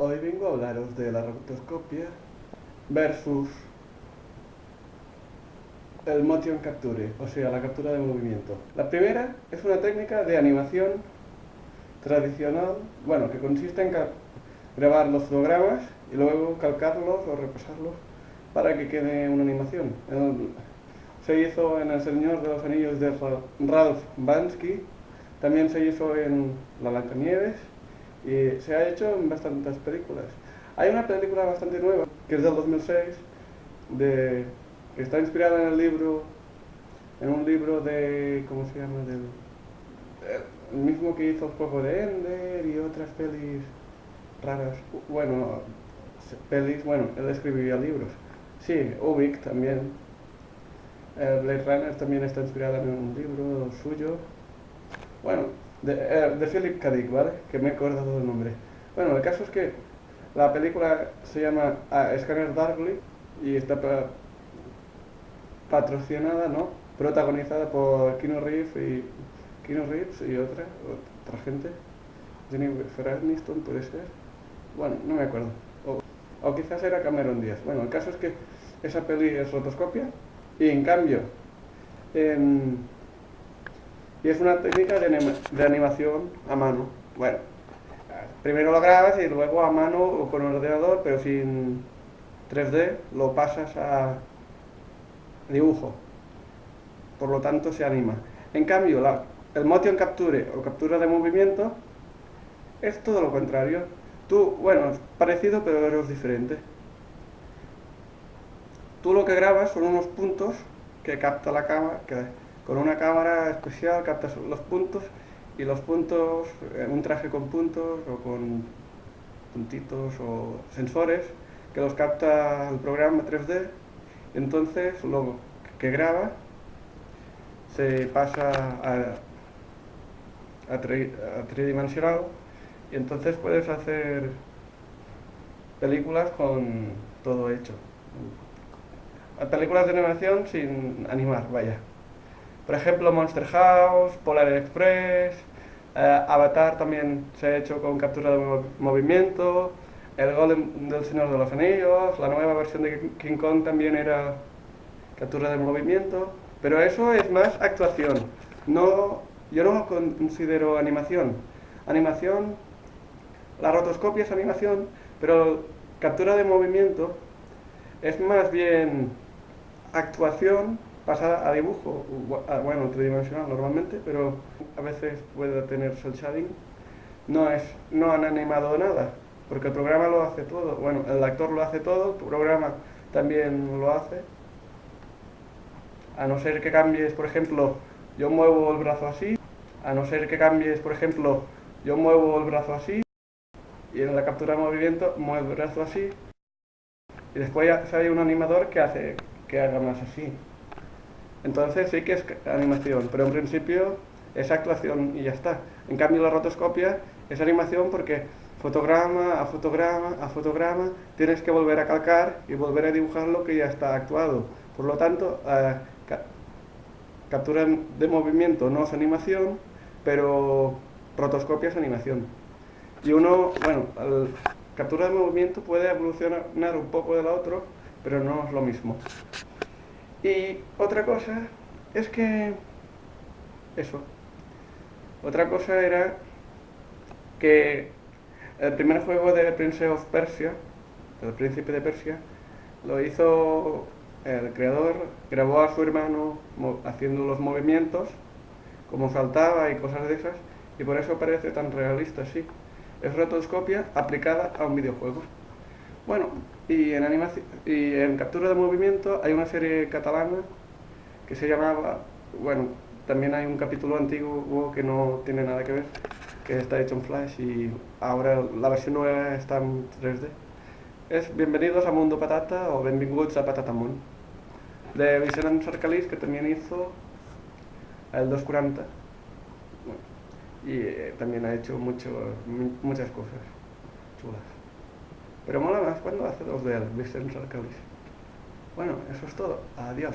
Hoy vengo a hablaros de la rotoscopia versus el motion capture, o sea, la captura de movimiento. La primera es una técnica de animación tradicional, bueno, que consiste en grabar los fotogramas y luego calcarlos o repasarlos para que quede una animación. Se hizo en El Señor de los Anillos de Ralph Bansky, también se hizo en La Blancanieves y se ha hecho en bastantes películas. Hay una película bastante nueva, que es del 2006, de, que está inspirada en el libro, en un libro de, ¿cómo se llama? Del, el mismo que hizo el juego de Ender y otras pelis raras. Bueno, pelis, bueno, él escribía libros. Sí, Ubik también. Blade Runner también está inspirada en un libro suyo. Bueno, de, eh, de Philip K. ¿vale? Que me he acordado del nombre. Bueno, el caso es que la película se llama ah, Scanner Darkly y está patrocinada, ¿no? Protagonizada por Keanu Reeves y, Keanu Reeves y otra, otra gente. Jennifer Aniston puede ser. Bueno, no me acuerdo. O, o quizás era Cameron Díaz. Bueno, el caso es que esa peli es rotoscopia y en cambio en y es una técnica de, animación a mano. Bueno, primero lo grabas y luego a mano o con ordenador, pero sin 3D, lo pasas a dibujo. Por lo tanto, se anima. En cambio, el motion capture o captura de movimiento es todo lo contrario. Tú, bueno, es parecido, pero es diferente. Tú lo que grabas son unos puntos que capta la cámara, que con una cámara especial captas los puntos y los puntos, un traje con puntos o con puntitos o sensores que los capta el programa 3D entonces lo que graba se pasa a, a, tridimensional y entonces puedes hacer películas con todo hecho. Películas de animación sin animar, vaya por ejemplo, Monster House, Polar Express, eh, Avatar también se ha hecho con captura de movimiento, el Golem del Señor de los Anillos, la nueva versión de King Kong también era captura de movimiento, pero eso es más actuación. No, yo no considero animación. Animación, la rotoscopia es animación, pero captura de movimiento es más bien actuación pasa a dibujo, bueno, tridimensional normalmente, pero a veces puede tener cel shading. No, es, no han animado nada, porque el programa lo hace todo. Bueno, el actor lo hace todo, el programa también lo hace. A no ser que cambies, por ejemplo, yo muevo el brazo así, a no ser que cambies, por ejemplo, yo muevo el brazo así, y en la captura de movimiento muevo el brazo así, y después hay un animador que hace que haga más así. Entonces sí que es animación, pero en principio es actuación y ya está. En cambio la rotoscopia es animación porque fotograma a fotograma a fotograma tienes que volver a calcar y volver a dibujar lo que ya está actuado. Por lo tanto, eh, captura de movimiento no es animación, pero rotoscopia es animación. Y uno, bueno, captura de movimiento puede evolucionar un poco de la otro, pero no es lo mismo. Y otra cosa es que... Eso. Otra cosa era que el primer juego de Prince of Persia, el príncipe de Persia, lo hizo el creador, grabó a su hermano haciendo los movimientos, como saltaba y cosas de esas, y por eso parece tan realista, sí. Es rotoscopia aplicada a un videojuego. Bueno, y en, animación, y en captura de movimiento hay una serie catalana que se llamaba, bueno, también hay un capítulo antiguo que no tiene nada que ver, que está hecho en Flash y ahora la versión nueva está en 3D. Es Bienvenidos a Mundo Patata o Benvinguts a Patatamón, de Vicente Sarcalís, que también hizo el 240. y eh, también ha hecho mucho, muchas cosas chulas. Pero mola más cuando hace dos de él, Vicente Bueno, eso es todo. Adiós.